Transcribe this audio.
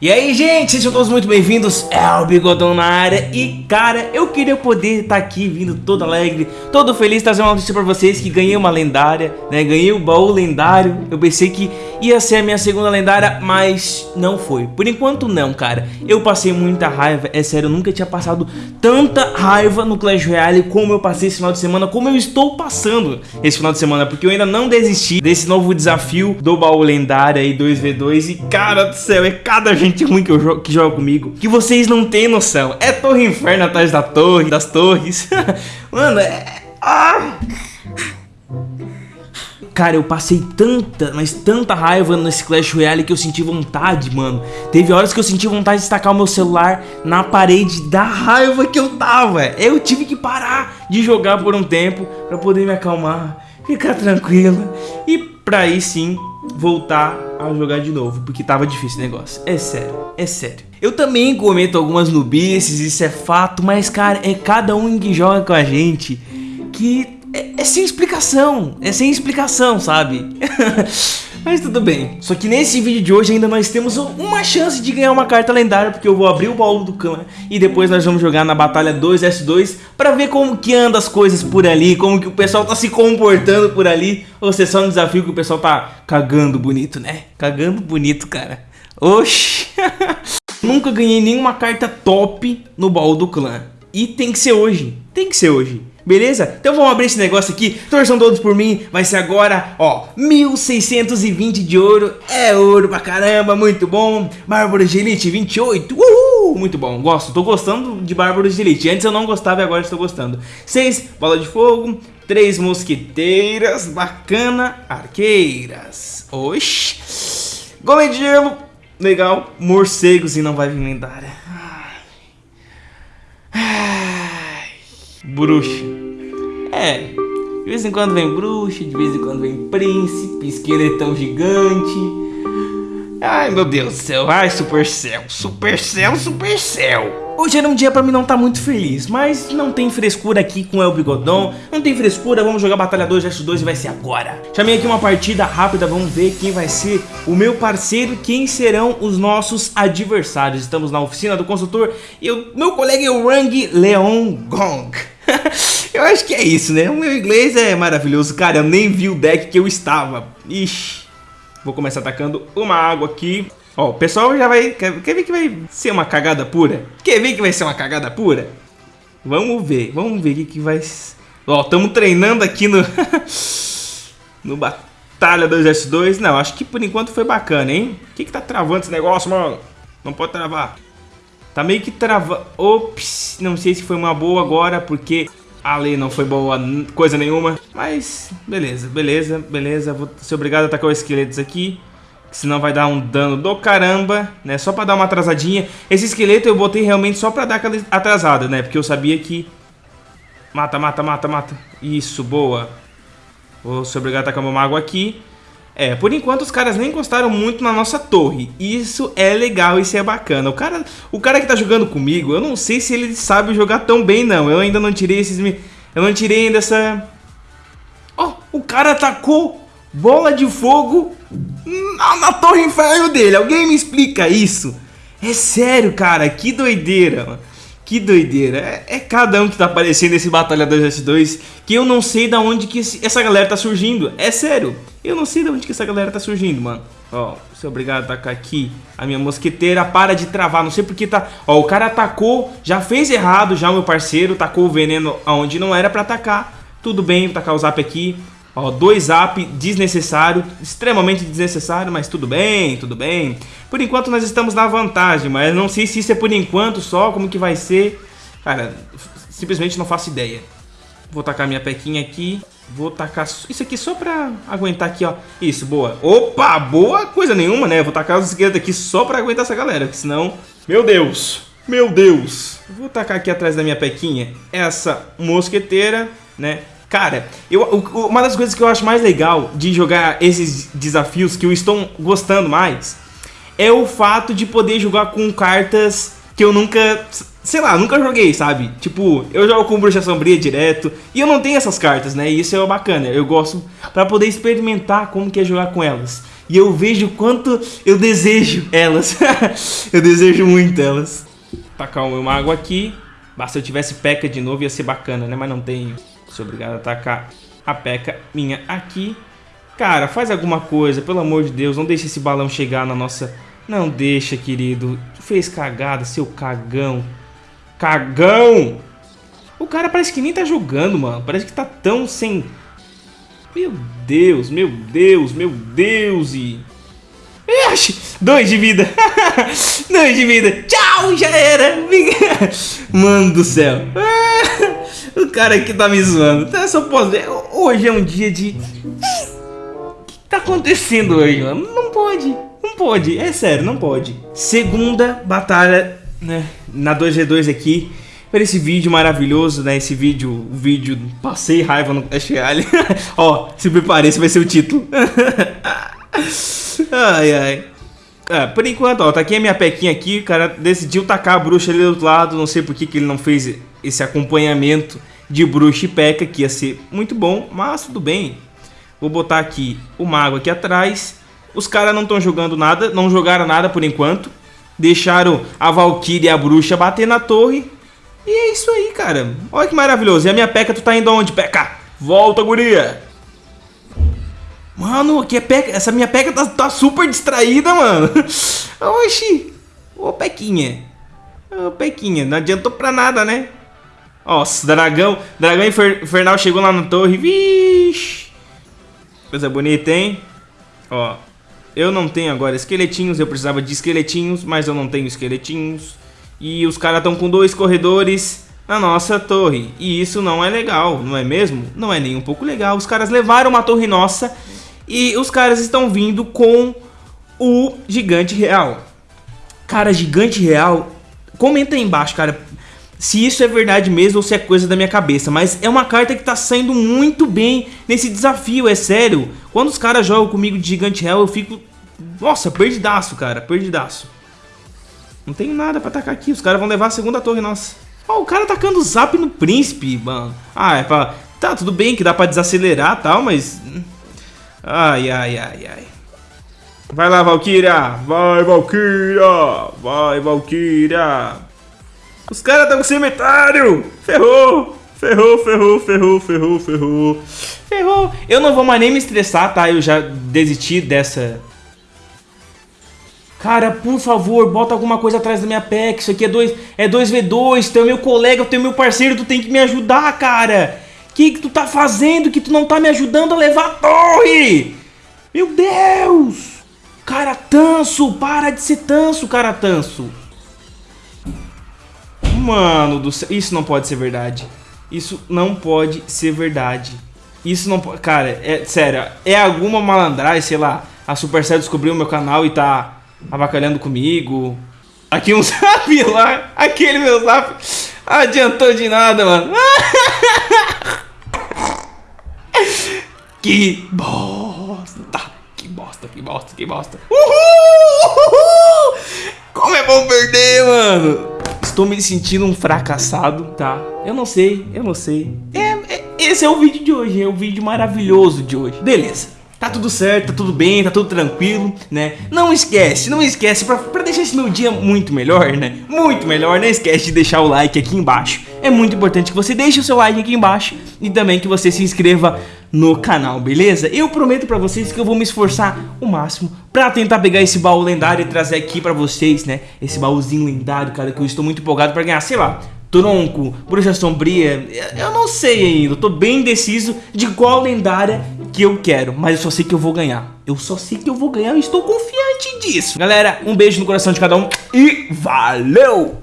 E aí, gente, sejam todos muito bem-vindos, é o Bigodão na área. E, cara, eu queria poder estar tá aqui vindo todo alegre, todo feliz Trazer uma notícia pra vocês que ganhei uma lendária, né? Ganhei o baú lendário. Eu pensei que ia ser a minha segunda lendária, mas não foi Por enquanto não, cara Eu passei muita raiva, é sério, eu nunca tinha passado tanta raiva no Clash Royale Como eu passei esse final de semana, como eu estou passando esse final de semana Porque eu ainda não desisti desse novo desafio do baú lendário aí 2v2 E, cara do céu, é cada gente ruim que, eu que joga comigo que vocês não têm noção. É Torre Inferno atrás da torre, das torres. Mano, é... Ah! Cara, eu passei tanta, mas tanta raiva nesse Clash Royale que eu senti vontade, mano. Teve horas que eu senti vontade de destacar o meu celular na parede da raiva que eu tava. Eu tive que parar de jogar por um tempo pra poder me acalmar, ficar tranquilo. E pra aí sim voltar a jogar de novo, porque tava difícil o negócio. É sério, é sério. Eu também cometo algumas nubices, isso é fato, mas cara, é cada um que joga com a gente que é, é sem explicação, é sem explicação, sabe? Mas tudo bem. Só que nesse vídeo de hoje ainda nós temos uma chance de ganhar uma carta lendária, porque eu vou abrir o baú do clã e depois nós vamos jogar na batalha 2S2 pra ver como que anda as coisas por ali, como que o pessoal tá se comportando por ali. Ou se é só um desafio que o pessoal tá cagando bonito, né? Cagando bonito, cara. Oxi. Nunca ganhei nenhuma carta top no baú do clã. E tem que ser hoje. Tem que ser hoje. Beleza? Então vamos abrir esse negócio aqui, torçam todos por mim, vai ser agora, ó, 1620 de ouro, é ouro pra caramba, muito bom, Bárbaro de Elite 28, uhul, muito bom, gosto, tô gostando de Bárbaro de Elite, antes eu não gostava e agora estou gostando, 6 bola de fogo, 3 mosquiteiras, bacana, arqueiras, oxi, golem de gelo, legal, morcegos e não vai vir lendária. Bruxa. É, de vez em quando vem bruxa, de vez em quando vem príncipe, esqueletão gigante. Ai, meu Deus do céu. Ai, Supercell, Supercell, Supercell. Hoje era um dia pra mim não estar tá muito feliz, mas não tem frescura aqui com El Bigodon, não tem frescura, vamos jogar Batalha 2 vs 2 e vai ser agora. Chamei aqui uma partida rápida, vamos ver quem vai ser o meu parceiro, quem serão os nossos adversários. Estamos na oficina do consultor e o meu colega é o Rang Leon Gong. eu acho que é isso, né? O meu inglês é maravilhoso. Cara, eu nem vi o deck que eu estava. Ixi. Vou começar atacando uma água aqui. Ó, o pessoal já vai... Quer, quer ver que vai ser uma cagada pura? Quer ver que vai ser uma cagada pura? Vamos ver. Vamos ver o que, que vai... Ó, estamos treinando aqui no... no Batalha 2S2. Não, acho que por enquanto foi bacana, hein? O que que tá travando esse negócio, mano? Não pode travar. Tá meio que trava... Ops, não sei se foi uma boa agora, porque a lei não foi boa coisa nenhuma. Mas, beleza, beleza, beleza. Vou ser obrigado a atacar os esqueletos aqui. Senão vai dar um dano do caramba, né? Só pra dar uma atrasadinha. Esse esqueleto eu botei realmente só pra dar aquela atrasada, né? Porque eu sabia que... Mata, mata, mata, mata. Isso, boa. Vou ser obrigado a atacar meu mago aqui. É, por enquanto os caras nem encostaram muito na nossa torre. Isso é legal, isso é bacana. O cara, o cara que tá jogando comigo, eu não sei se ele sabe jogar tão bem, não. Eu ainda não tirei esses... Eu não tirei ainda essa... Oh, o cara atacou bola de fogo na, na torre inferno dele. Alguém me explica isso? É sério, cara, que doideira, mano. Que doideira. É, é, cada um que tá aparecendo nesse Batalha 2S2 que eu não sei da onde que esse, essa galera tá surgindo. É sério. Eu não sei de onde que essa galera tá surgindo, mano. Ó, sou obrigado a atacar aqui a minha mosqueteira. Para de travar, não sei porque tá... Ó, o cara atacou, já fez errado já o meu parceiro. Tacou o veneno aonde não era pra atacar. Tudo bem, tacar o zap aqui. Ó, dois zap desnecessário, extremamente desnecessário, mas tudo bem, tudo bem. Por enquanto nós estamos na vantagem, mas não sei se isso é por enquanto só, como que vai ser. Cara, simplesmente não faço ideia. Vou tacar minha pequinha aqui. Vou tacar isso aqui só pra aguentar aqui, ó. Isso, boa. Opa, boa coisa nenhuma, né? Vou tacar os esquerdos aqui só pra aguentar essa galera, porque senão... Meu Deus, meu Deus. Vou tacar aqui atrás da minha pequinha essa mosqueteira, né? Cara, eu, uma das coisas que eu acho mais legal de jogar esses desafios que eu estou gostando mais é o fato de poder jogar com cartas que eu nunca sei lá, nunca joguei, sabe? Tipo, eu jogo com Bruxa Sombria direto e eu não tenho essas cartas, né? E isso é bacana, eu gosto pra poder experimentar como que é jogar com elas. e eu vejo quanto eu desejo elas. eu desejo muito elas. Tacar meu mago aqui. Basta eu tivesse peca de novo ia ser bacana, né? Mas não tenho. Sou obrigado a tacar a peca minha aqui. Cara, faz alguma coisa, pelo amor de Deus. Não deixe esse balão chegar na nossa... Não deixa, querido. Fez cagada, seu cagão. Cagão! O cara parece que nem tá jogando, mano. Parece que tá tão sem... Meu Deus, meu Deus, meu Deus e... Ixi, dois de vida. dois de vida. Tchau, já era. Mano do céu. O cara aqui tá me zoando. Então, só posso. Hoje é um dia de... O que tá acontecendo hoje, mano? Não pode. Não pode. É sério, não pode. Segunda batalha, né? Na 2v2 aqui para esse vídeo maravilhoso, né? Esse vídeo, o vídeo Passei Raiva no Clash Royale. Ó, se prepare, esse vai ser o título. ai, ai. É, por enquanto, ó, tá aqui a minha pequinha aqui, o cara decidiu tacar a bruxa ali do outro lado, não sei por que, que ele não fez esse acompanhamento de bruxa e peca, que ia ser muito bom, mas tudo bem. Vou botar aqui o mago aqui atrás. Os caras não estão jogando nada, não jogaram nada por enquanto. Deixaram a Valkyrie e a bruxa bater na torre. E é isso aí, cara. Olha que maravilhoso. E a minha Peca, tu tá indo aonde, Peca? Volta, guria. Mano, aqui é Peca. Essa minha Peca tá, tá super distraída, mano. Oxi. Ô, Pequinha. Ô, Pequinha. Não adiantou pra nada, né? Nossa, dragão. Dragão infernal chegou lá na torre. Vixe. Coisa bonita, hein? Ó. Eu não tenho agora esqueletinhos. Eu precisava de esqueletinhos, mas eu não tenho esqueletinhos. E os caras estão com dois corredores na nossa torre. E isso não é legal, não é mesmo? Não é nem um pouco legal. Os caras levaram uma torre nossa e os caras estão vindo com o gigante real. Cara, gigante real, comenta aí embaixo, cara, se isso é verdade mesmo ou se é coisa da minha cabeça. Mas é uma carta que tá saindo muito bem nesse desafio, é sério. Quando os caras jogam comigo de gigante real, eu fico... Nossa, perdidaço, cara, perdidaço. Não tem nada pra atacar aqui. Os caras vão levar a segunda torre, nossa. Ó, o cara atacando zap no príncipe, mano. Ah, é pra... Tá, tudo bem que dá pra desacelerar e tal, mas... Ai, ai, ai, ai. Vai lá, Valkyria. Vai, Valkyria. Vai, Valkyria. Os caras estão com cemitério. Ferrou. Ferrou, ferrou, ferrou, ferrou, ferrou. Ferrou. Eu não vou mais nem me estressar, tá? Eu já desisti dessa Cara, por favor, bota alguma coisa atrás da minha PEC. Isso aqui é 2 é 2v2. Tu é meu colega, tu é meu parceiro, tu tem que me ajudar, cara. Que, que tu tá fazendo que tu não tá me ajudando a levar a torre? Meu Deus! Cara tanso, para de ser tanso, cara tanso. Mano do céu, isso não pode ser verdade. Isso não pode ser verdade. Isso não pode... Cara, é sério, é alguma malandragem, sei lá. A Supercell descobriu o meu canal e tá avacalhando comigo. Aqui um zap lá, aquele meu zap adiantou de nada, mano. que bosta, que bosta, que bosta, que bosta. Uhul, uhul, como é bom perder, mano. Estou me sentindo um fracassado, tá? Eu não sei, eu não sei. É, é, esse é o vídeo de hoje, é o vídeo maravilhoso de hoje. Beleza. Tá tudo certo, tá tudo bem, tá tudo tranquilo, né? Não esquece, não esquece, pra, pra deixar esse meu dia muito melhor, né? Muito melhor, não esquece de deixar o like aqui embaixo. É muito importante que você deixe o seu like aqui embaixo e também que você se inscreva no canal, beleza? Eu prometo pra vocês que eu vou me esforçar o máximo pra tentar pegar esse baú lendário e trazer aqui pra vocês, né? Esse baúzinho lendário, cara, que eu estou muito empolgado pra ganhar, sei lá, tronco, bruxa sombria, eu não sei ainda, eu tô bem indeciso de qual lendária que eu quero, mas eu só sei que eu vou ganhar. Eu só sei que eu vou ganhar e estou confiante disso. Galera, um beijo no coração de cada um e valeu!